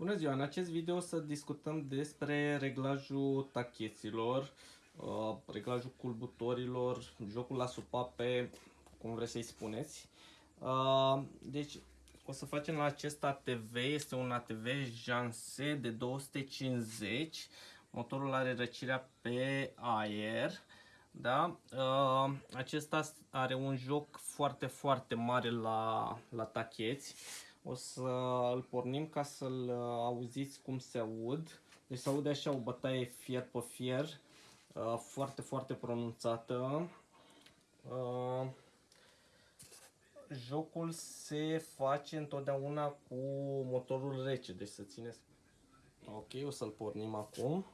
Bună ziua! În acest video o să discutăm despre reglajul tacheților, uh, reglajul culbutorilor, jocul la supape, cum vreți să-i spuneți. Uh, deci o să facem la acest ATV, este un ATV Janse de 250, motorul are răcirea pe aer. Da? Uh, acesta are un joc foarte, foarte mare la, la tacheți. O să îl pornim ca să-l uh, auziți cum se aud. Deci se aude așa o bătaie fier pe fier, uh, foarte, foarte pronunțată. Uh, jocul se face întotdeauna cu motorul rece, deci să țineți. Ok, o să-l pornim acum.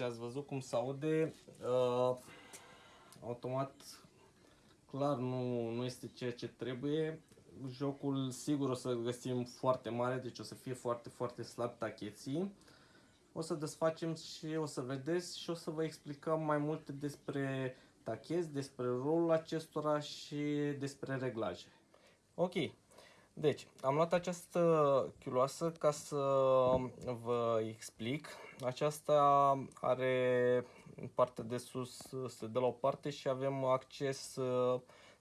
Deci ați văzut cum se aude. Uh, automat, clar, nu, nu este ceea ce trebuie. Jocul, sigur, o să găsim foarte mare, deci o să fie foarte, foarte slab tacheții. O să desfacem și o să vedeți și o să vă explicăm mai multe despre tacheți, despre rolul acestora și despre reglaje. Ok, deci, am luat această chiuloasă ca să vă explic. Aceasta are în partea de sus, se dă la o parte și avem acces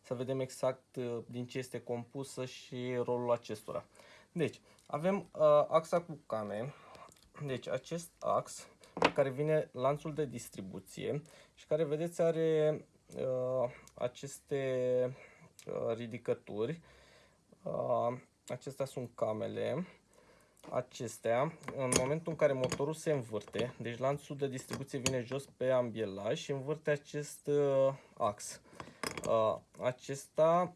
să vedem exact din ce este compusă și rolul acestora. Deci, avem uh, axa cu came, deci acest ax care vine lanțul de distribuție și care, vedeți, are uh, aceste uh, ridicături Uh, acestea sunt camele. Acestea, în momentul în care motorul se învârte, deci lanțul de distribuție vine jos pe ambielaj și învârte acest uh, ax. Uh, acesta,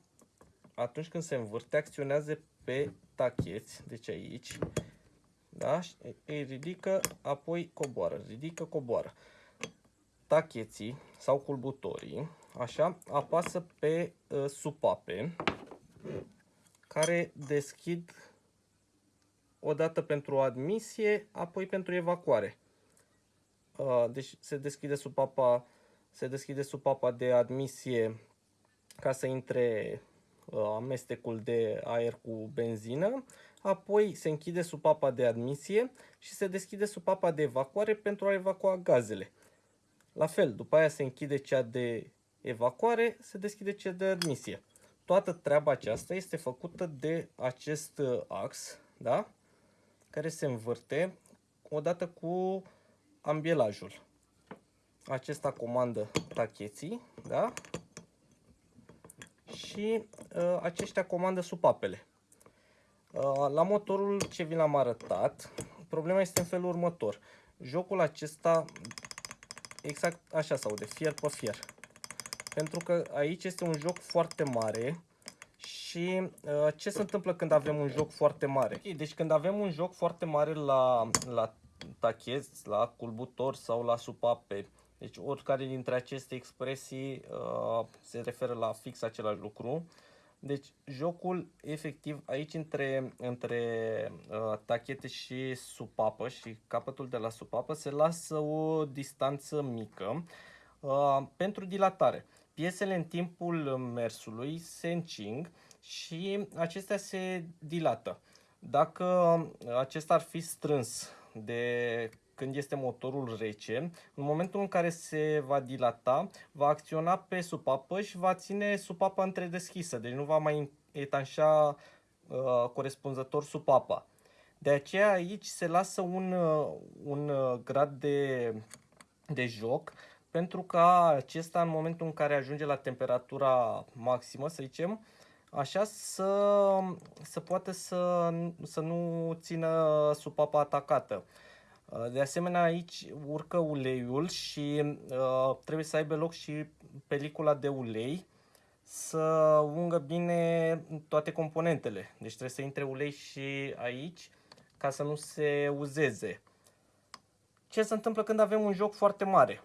atunci când se învârte, acționează pe tacheți, deci aici, da? îi ridică, apoi coboară, ridică, coboară. Tacheții sau culbutorii, așa, apasă pe uh, supape, care deschid o dată pentru admisie, apoi pentru evacuare. Uh, deci se deschide supapa, se deschide supapa de admisie ca să intre uh, amestecul de aer cu benzină, apoi se închide supapa de admisie și se deschide supapa de evacuare pentru a evacua gazele. La fel, după aia se închide cea de evacuare, se deschide cea de admisie toată treaba aceasta este făcută de acest uh, ax, da? Care se învârte odată cu ambielajul. Acesta comandă tacheții, da? și uh, aceștia comandă supapele. Uh, la motorul ce vi l-am arătat, problema este în felul următor. Jocul acesta, exact așa sau de fier pe fier. Pentru că aici este un joc foarte mare și uh, ce se întâmplă când avem un joc foarte mare? Okay, deci când avem un joc foarte mare la, la tachez, la culbutor sau la supape, deci oricare dintre aceste expresii uh, se referă la fix același lucru. Deci jocul efectiv aici între, între uh, tachete și supapă și capătul de la supapă se lasă o distanță mică uh, pentru dilatare. Piesele în timpul mersului se încing și acestea se dilată. Dacă acesta ar fi strâns de când este motorul rece, în momentul în care se va dilata, va acționa pe supapă și va ține supapa întredeschisă, deci nu va mai etanșa uh, corespunzător supapa. De aceea aici se lasă un, uh, un uh, grad de, de joc pentru ca acesta în momentul în care ajunge la temperatura maximă, să zicem, așa să, să poate să, să nu țină supapa atacată. Uh, de asemenea, aici urcă uleiul și uh, trebuie să aibă loc și pelicula de ulei să ungă bine toate componentele. Deci trebuie să intre ulei și aici ca să nu se uzeze. Ce se întâmplă când avem un joc foarte mare?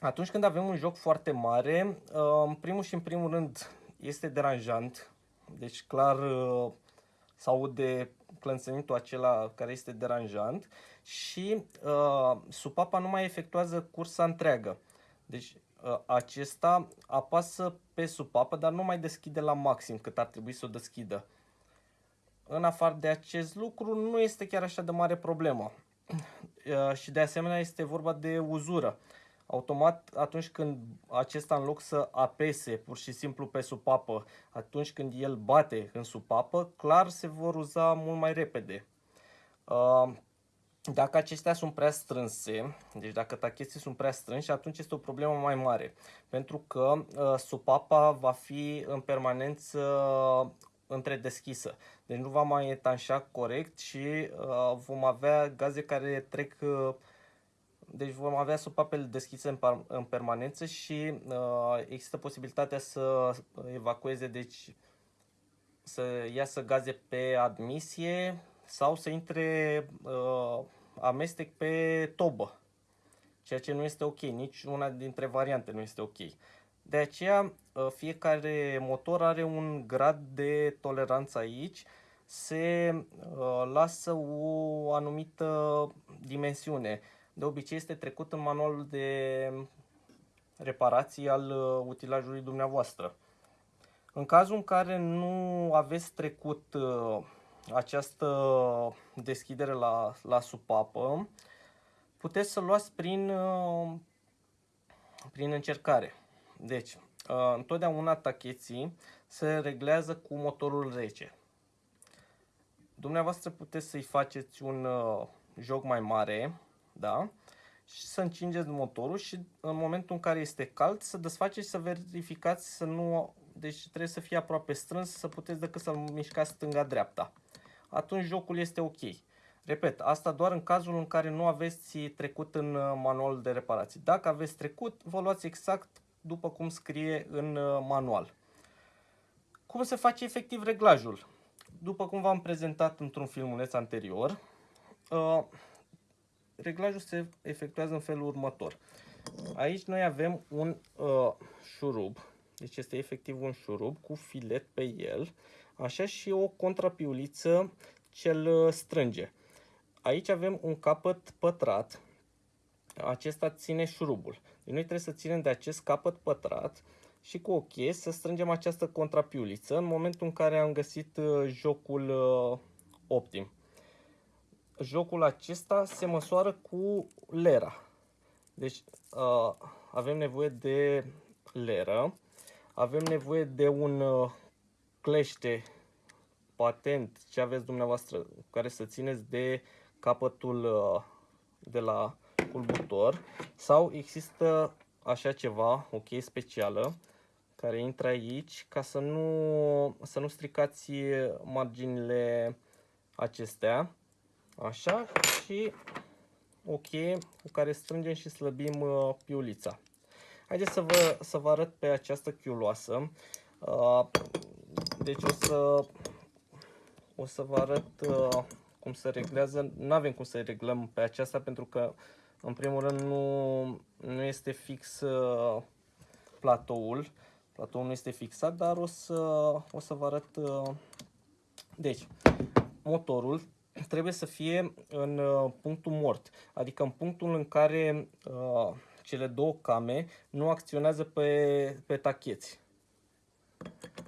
Atunci când avem un joc foarte mare, uh, în primul și în primul rând este deranjant. Deci clar uh, se aude clănțănitul acela care este deranjant și uh, supapa nu mai efectuează cursa întreagă. Deci uh, acesta apasă pe supapă, dar nu mai deschide la maxim cât ar trebui să o deschidă. În afară de acest lucru, nu este chiar așa de mare problemă. Uh, și de asemenea este vorba de uzură. Automat, atunci când acesta în loc să apese pur și simplu pe supapă, atunci când el bate în supapă, clar se vor uza mult mai repede. Uh, dacă acestea sunt prea strânse, deci dacă tacheții sunt prea strânși, atunci este o problemă mai mare. Pentru că uh, supapa va fi în permanență întredeschisă. Deci nu va mai etanșa corect și uh, vom avea gaze care trec uh, deci vom avea supapele deschise în, în permanență și uh, există posibilitatea să evacueze, deci să iasă gaze pe admisie sau să intre uh, amestec pe tobă, ceea ce nu este ok, nici una dintre variante nu este ok. De aceea, uh, fiecare motor are un grad de toleranță aici, se uh, lasă o anumită dimensiune de obicei este trecut în manualul de reparații al uh, utilajului dumneavoastră. În cazul în care nu aveți trecut uh, această deschidere la, la supapă, puteți să luați prin, uh, prin încercare. Deci, întotdeauna tacheții se reglează cu motorul rece. Dumneavoastră puteți să-i faceți un joc mai mare, da? și să încingeți motorul și în momentul în care este cald să desfaceți și să verificați să nu, deci trebuie să fie aproape strâns să puteți decât să-l mișcați stânga-dreapta. Atunci jocul este ok. Repet, asta doar în cazul în care nu aveți trecut în uh, manual de reparații. Dacă aveți trecut, vă luați exact după cum scrie în uh, manual. Cum se face efectiv reglajul? După cum v-am prezentat într-un filmuleț anterior, uh, reglajul se efectuează în felul următor. Aici noi avem un uh, șurub, deci este efectiv un șurub cu filet pe el, așa și o contrapiuliță ce îl uh, strânge. Aici avem un capăt pătrat, acesta ține șurubul. Deci noi trebuie să ținem de acest capăt pătrat și cu o cheie să strângem această contrapiuliță în momentul în care am găsit uh, jocul uh, optim jocul acesta se măsoară cu lera. Deci uh, avem nevoie de leră, avem nevoie de un uh, clește patent. Ce aveți dumneavoastră? Care să țineți de capătul uh, de la culbutor sau există așa ceva, o cheie specială care intră aici ca să nu, să nu stricați marginile acestea Așa și o cheie cu care strângem și slăbim uh, piulița. Haideți să vă, să vă arăt pe această chiuloasă. Uh, deci o să, o să vă arăt uh, cum se reglează. Nu avem cum să reglăm pe aceasta pentru că în primul rând nu, nu este fix uh, platoul. Platoul nu este fixat, dar o să, o să vă arăt. Uh, deci, motorul trebuie să fie în uh, punctul mort, adică în punctul în care uh, cele două came nu acționează pe, pe tacheți.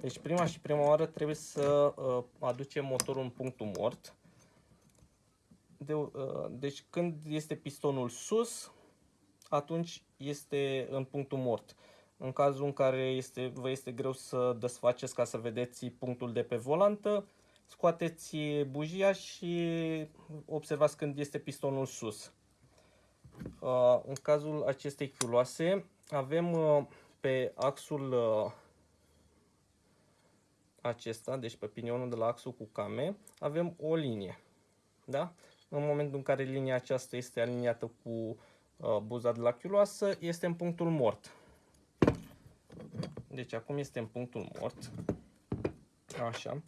Deci prima și prima oară trebuie să uh, aducem motorul în punctul mort. De, uh, deci când este pistonul sus, atunci este în punctul mort. În cazul în care este, vă este greu să desfaceți ca să vedeți punctul de pe volantă, scoateți bujia și observați când este pistonul sus. Uh, în cazul acestei chiuloase avem uh, pe axul uh, acesta, deci pe pinionul de la axul cu came, avem o linie. Da? În momentul în care linia aceasta este aliniată cu uh, buza de la chiuloasă, este în punctul mort. Deci acum este în punctul mort. Așa.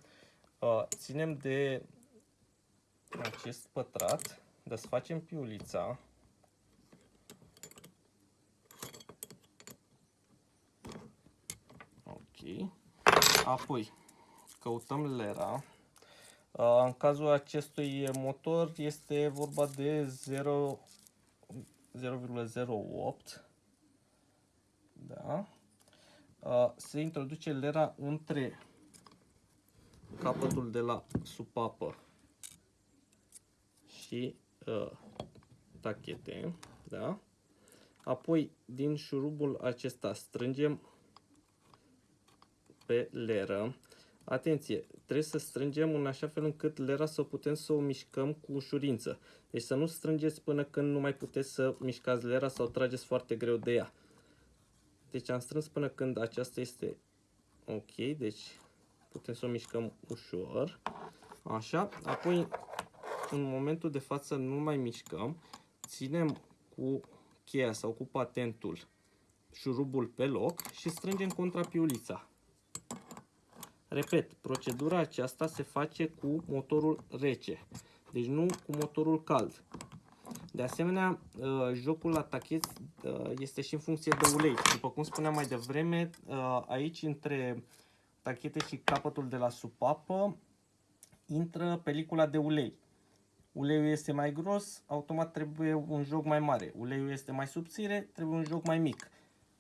Uh, ținem de acest pătrat, desfacem piulița. Ok. Apoi căutăm lera. Uh, în cazul acestui motor este vorba de 0,08. Da. Uh, se introduce lera între capătul de la supapă și uh, tachete, da? Apoi, din șurubul acesta strângem pe leră. Atenție, trebuie să strângem în așa fel încât lera să putem să o mișcăm cu ușurință. Deci să nu strângeți până când nu mai puteți să mișcați lera sau trageți foarte greu de ea. Deci am strâns până când aceasta este ok, deci putem să o mișcăm ușor. Așa, apoi în momentul de față nu mai mișcăm, ținem cu cheia sau cu patentul șurubul pe loc și strângem contra piulița. Repet, procedura aceasta se face cu motorul rece, deci nu cu motorul cald. De asemenea, uh, jocul la tachet uh, este și în funcție de ulei. După cum spuneam mai devreme, uh, aici între tachete și capătul de la supapă intră pelicula de ulei. Uleiul este mai gros, automat trebuie un joc mai mare. Uleiul este mai subțire, trebuie un joc mai mic.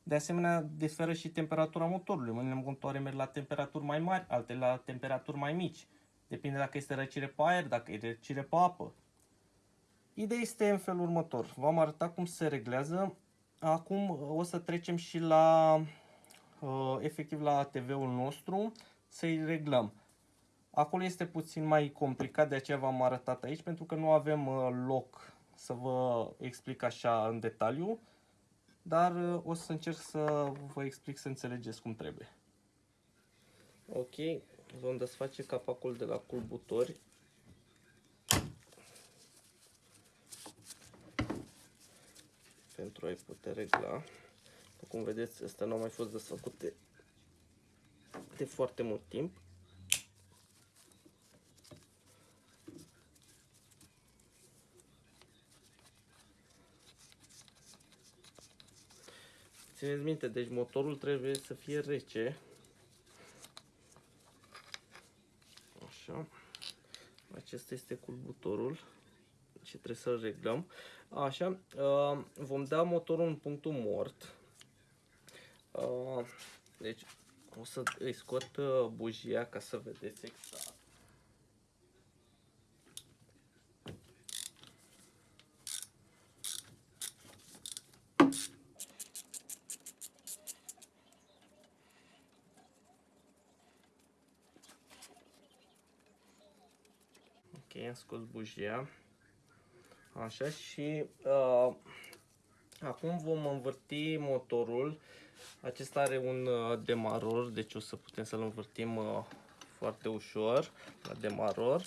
De asemenea, diferă și temperatura motorului. Unele motoare merg la temperaturi mai mari, altele la temperaturi mai mici. Depinde dacă este răcire pe aer, dacă e răcire pe apă. Ideea este în felul următor. V-am arătat cum se reglează. Acum o să trecem și la uh, efectiv la TV-ul nostru să-i reglăm. Acolo este puțin mai complicat, de aceea v-am arătat aici, pentru că nu avem uh, loc să vă explic așa în detaliu, dar uh, o să încerc să vă explic să înțelegeți cum trebuie. Ok, vom desface capacul de la culbutori. Pentru a-i putea regla. Cum vedeți, astea nu au mai fost desfăcute de foarte mult timp. Țineți minte, deci motorul trebuie să fie rece. Așa. Acesta este culbutorul și trebuie să-l reglăm. Așa, uh, vom da motorul în punctul mort. Uh, deci o să îi scot uh, bujia ca să vedeți exact. Ok, am scos bujia. Așa și uh, acum vom învârti motorul. Acesta are un uh, demaror, deci o să putem să-l învârtim uh, foarte ușor la demaror.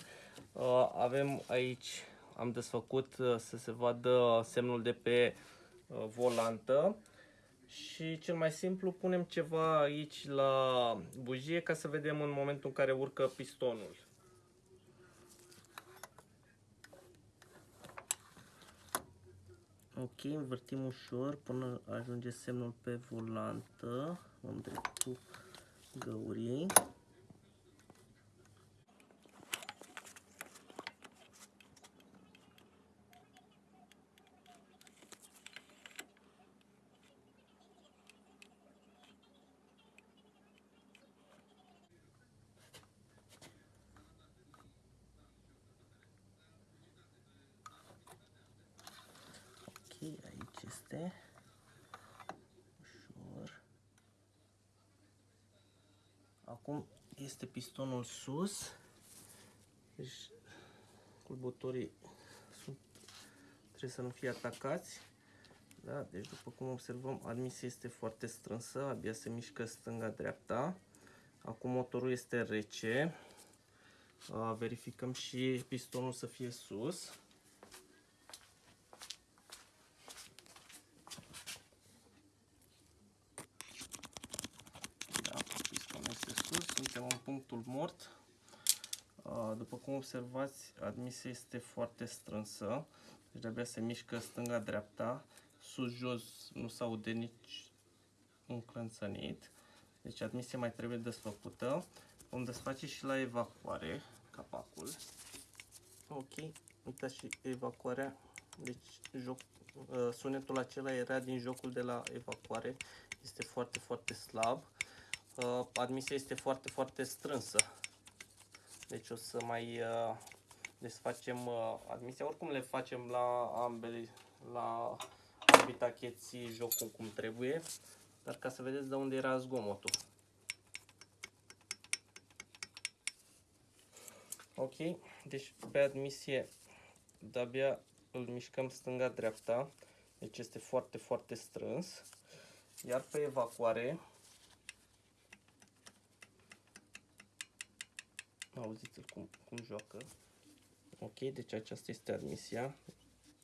Uh, avem aici, am desfăcut uh, să se vadă semnul de pe uh, volantă. Și cel mai simplu punem ceva aici la bujie ca să vedem în momentul în care urcă pistonul. Ok, învârtim ușor până ajunge semnul pe volantă. Vom drept cu găurii. aici este ușor. Acum este pistonul sus. Deci culbutorii sunt, trebuie să nu fie atacați. Da? Deci după cum observăm, admisia este foarte strânsă, abia se mișcă stânga-dreapta. Acum motorul este rece. Verificăm și pistonul să fie sus. În punctul mort. Uh, după cum observați, admisia este foarte strânsă, deci de se mișcă stânga-dreapta, sus-jos nu se aude nici un clănțănit, deci admisia mai trebuie desfăcută. Vom desface și la evacuare capacul. Ok, uitați și evacuarea, deci joc, uh, sunetul acela era din jocul de la evacuare, este foarte, foarte slab. Uh, admisia este foarte, foarte strânsă. Deci o să mai uh, desfacem admisia. Oricum le facem la ambele, la ambii tacheți jocul cum trebuie. Dar ca să vedeți de unde era zgomotul. Ok, deci pe admisie de-abia îl mișcăm stânga-dreapta, deci este foarte, foarte strâns. Iar pe evacuare, auziți-l cum, cum joacă. Ok, deci aceasta este admisia.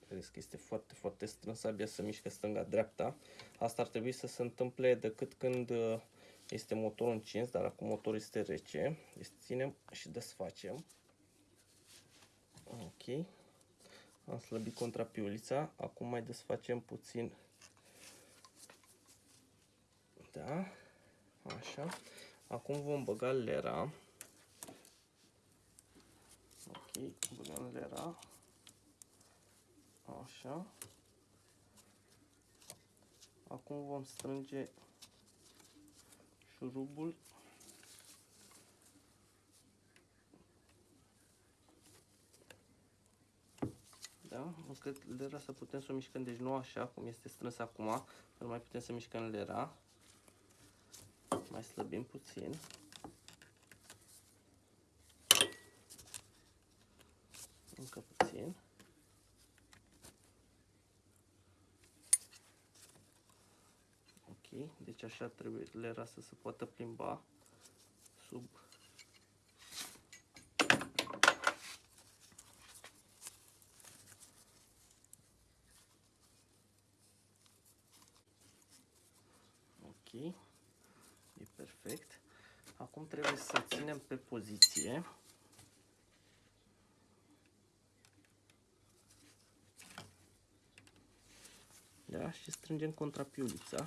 Vedeți că este foarte, foarte strâns, abia să mișcă stânga-dreapta. Asta ar trebui să se întâmple decât când uh, este motorul încins, dar acum motorul este rece. Deci ținem și desfacem. Ok. Am slăbit contrapiulița. Acum mai desfacem puțin. Da. Așa. Acum vom băga lera. Ok, băgăm lera. Așa. Acum vom strânge șurubul Da? Încât lera să putem să o mișcăm, deci nu așa cum este strâns acum, nu mai putem să mișcăm lera. Mai slăbim puțin. Încă puțin. Ok, deci așa trebuie lera să se poată plimba sub Ok, e perfect. Acum trebuie să ținem pe poziție. Da, și strângem contrapiulița.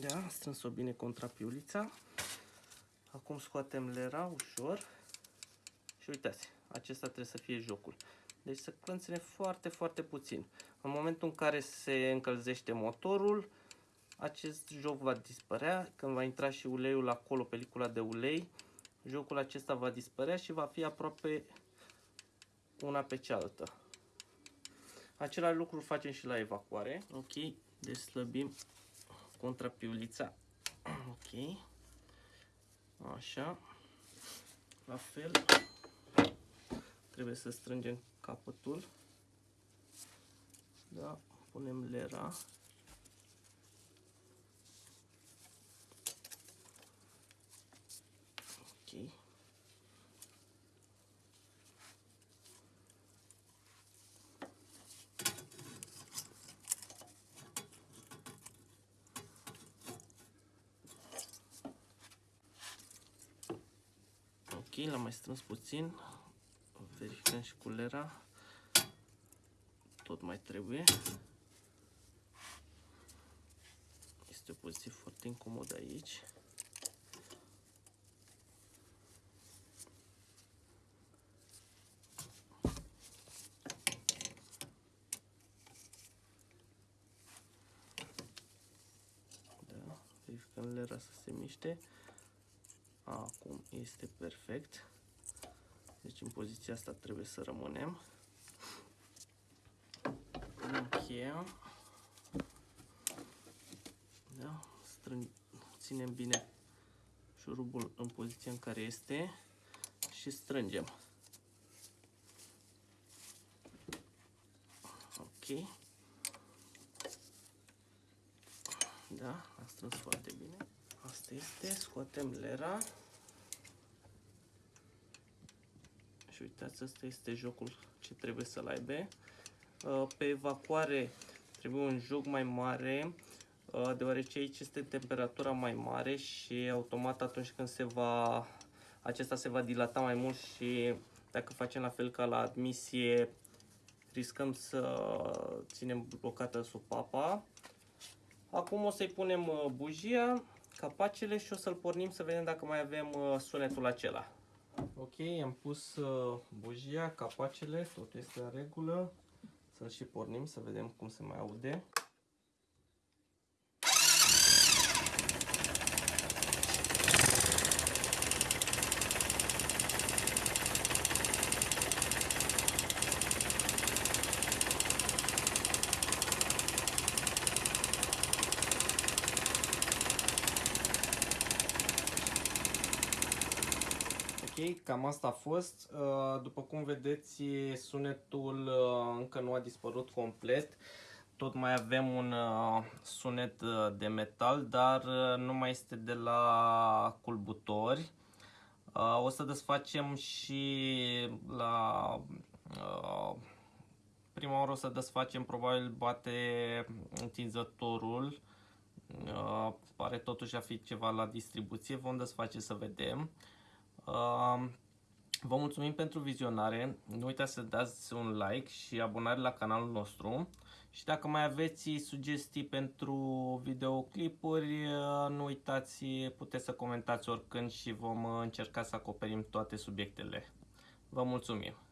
Da, am strâns-o bine contrapiulița. Acum scoatem lera ușor și uitați, acesta trebuie să fie jocul. Deci să clănțene foarte, foarte puțin. În momentul în care se încălzește motorul, acest joc va dispărea. Când va intra și uleiul acolo, pelicula de ulei, jocul acesta va dispărea și va fi aproape una pe cealaltă. Același lucru facem și la evacuare. Ok, deci slăbim contrapiulița. Ok. Așa. La fel. Trebuie să strângem capătul. Da, punem lera. Ok. Ok, l-am mai strâns puțin. Verificăm și culera. Tot mai trebuie. Este o poziție foarte incomodă aici. Da, verificăm lera să se miște. Acum este perfect. Deci în poziția asta trebuie să rămânem. Încheiem. Da? Strâng, ținem bine șurubul în poziția în care este și strângem. Ok. Da, a strâns foarte bine. Asta este, scoatem lera. Și uitați, asta este jocul ce ce trebuie să-l aibă. Uh, pe evacuare trebuie un joc mai mare, uh, deoarece aici este temperatura mai mare și automat atunci când se va, acesta se va dilata mai mult și dacă facem la fel ca la admisie, riscăm să ținem blocată supapa. Acum o să-i punem uh, bujia, capacele și o să-l pornim să vedem dacă mai avem sunetul acela. Ok, am pus bujia, capacele, totul este în regulă. Să-l și pornim, să vedem cum se mai aude. Cam asta a fost. Uh, după cum vedeți, sunetul uh, încă nu a dispărut complet. Tot mai avem un uh, sunet de metal, dar nu mai este de la culbutori. O să desfacem și la prima oară o să desfacem, probabil bate întinzătorul. Pare totuși a fi ceva la distribuție, vom desface să vedem. Vă mulțumim pentru vizionare, nu uitați să dați un like și abonare la canalul nostru și dacă mai aveți sugestii pentru videoclipuri, nu uitați, puteți să comentați oricând și vom încerca să acoperim toate subiectele. Vă mulțumim!